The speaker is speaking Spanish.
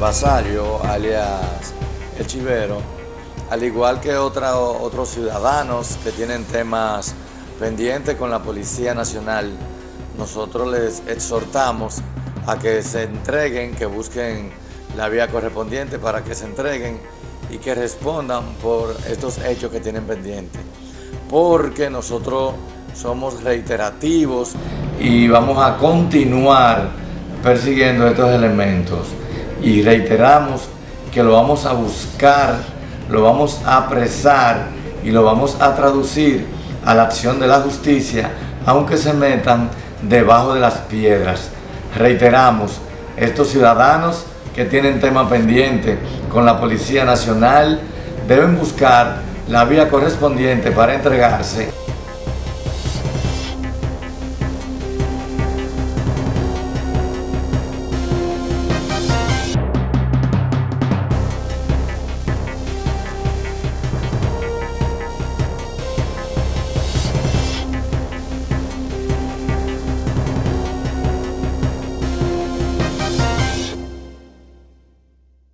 Basario, alias El Chivero, al igual que otros ciudadanos que tienen temas pendientes con la Policía Nacional, nosotros les exhortamos a que se entreguen, que busquen la vía correspondiente para que se entreguen y que respondan por estos hechos que tienen pendientes. Porque nosotros somos reiterativos y vamos a continuar persiguiendo estos elementos. Y reiteramos que lo vamos a buscar, lo vamos a apresar y lo vamos a traducir a la acción de la justicia, aunque se metan debajo de las piedras. Reiteramos, estos ciudadanos que tienen tema pendiente con la Policía Nacional deben buscar la vía correspondiente para entregarse